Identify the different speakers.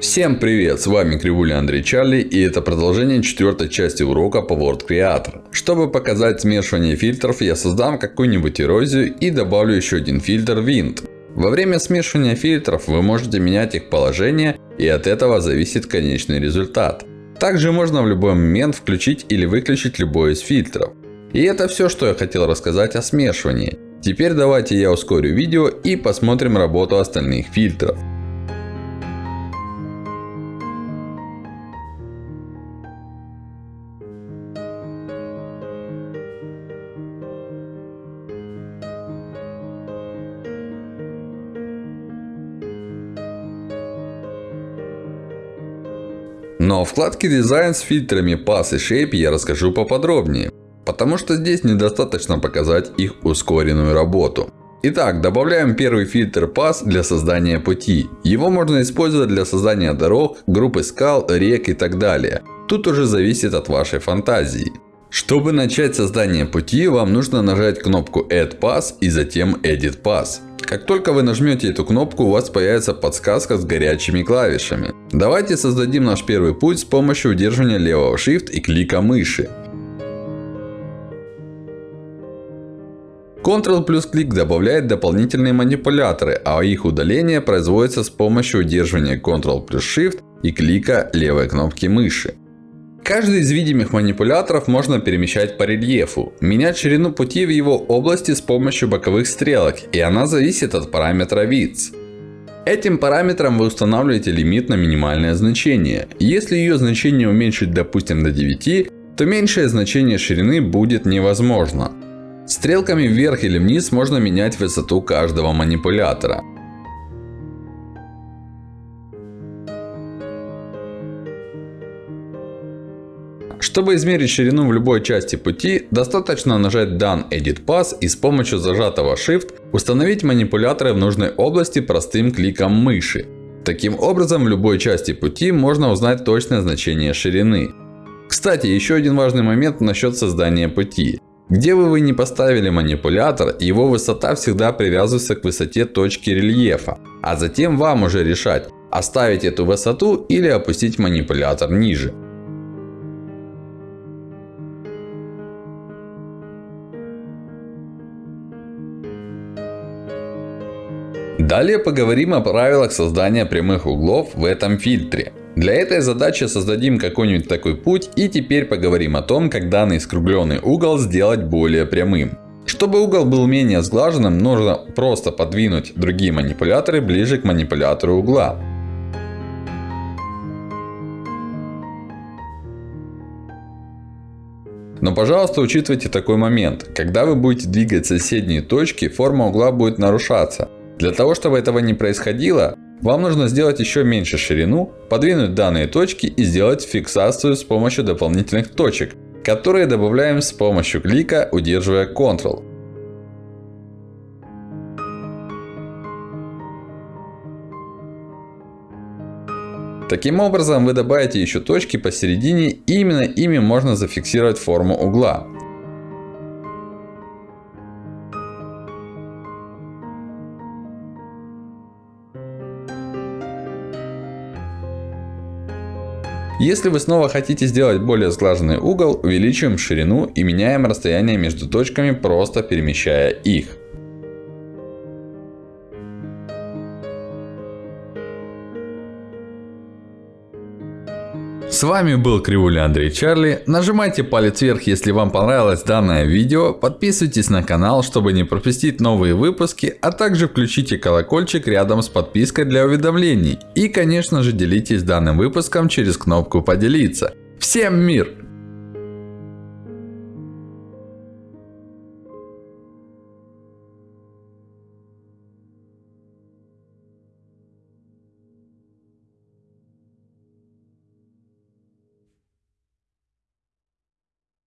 Speaker 1: Всем привет, с вами Кривуля Андрей Чарли и это продолжение четвертой части урока по Word Creator. Чтобы показать смешивание фильтров, я создам какую-нибудь эрозию и добавлю еще один фильтр Wind. Во время смешивания фильтров вы можете менять их положение и от этого зависит конечный результат. Также можно в любой момент включить или выключить любой из фильтров. И это все, что я хотел рассказать о смешивании. Теперь давайте я ускорю видео и посмотрим работу остальных фильтров. Но в вкладке дизайн с фильтрами Pass и Shape я расскажу поподробнее. Потому что здесь недостаточно показать их ускоренную работу. Итак, добавляем первый фильтр Pass для создания пути. Его можно использовать для создания дорог, группы скал, рек и так далее. Тут уже зависит от вашей фантазии. Чтобы начать создание пути, вам нужно нажать кнопку Add Pass и затем Edit Pass. Как только вы нажмете эту кнопку, у вас появится подсказка с горячими клавишами. Давайте создадим наш первый путь с помощью удерживания левого Shift и клика мыши. Ctrl плюс клик добавляет дополнительные манипуляторы, а их удаление производится с помощью удерживания Ctrl плюс Shift и клика левой кнопки мыши. Каждый из видимых манипуляторов можно перемещать по рельефу. Менять ширину пути в его области с помощью боковых стрелок. И она зависит от параметра width. Этим параметром вы устанавливаете лимит на минимальное значение. Если ее значение уменьшить допустим до 9, то меньшее значение ширины будет невозможно. Стрелками вверх или вниз можно менять высоту каждого манипулятора. Чтобы измерить ширину в любой части пути, достаточно нажать Done Edit Pass и с помощью зажатого Shift установить манипуляторы в нужной области простым кликом мыши. Таким образом, в любой части пути можно узнать точное значение ширины. Кстати, еще один важный момент насчет создания пути. Где бы вы ни поставили манипулятор, его высота всегда привязывается к высоте точки рельефа. А затем вам уже решать, оставить эту высоту или опустить манипулятор ниже. Далее поговорим о правилах создания прямых углов в этом фильтре. Для этой задачи создадим какой-нибудь такой путь и теперь поговорим о том, как данный скругленный угол сделать более прямым. Чтобы угол был менее сглаженным, нужно просто подвинуть другие манипуляторы ближе к манипулятору угла. Но пожалуйста учитывайте такой момент. Когда вы будете двигать соседние точки, форма угла будет нарушаться. Для того, чтобы этого не происходило, вам нужно сделать еще меньше ширину, подвинуть данные точки и сделать фиксацию с помощью дополнительных точек, которые добавляем с помощью клика, удерживая Ctrl. Таким образом, вы добавите еще точки посередине и именно ими можно зафиксировать форму угла. Если вы снова хотите сделать более сглаженный угол, увеличиваем ширину и меняем расстояние между точками, просто перемещая их. С вами был Кривуля Андрей Чарли. Нажимайте палец вверх, если вам понравилось данное видео. Подписывайтесь на канал, чтобы не пропустить новые выпуски. А также включите колокольчик рядом с подпиской для уведомлений. И конечно же делитесь данным выпуском через кнопку поделиться. Всем мир!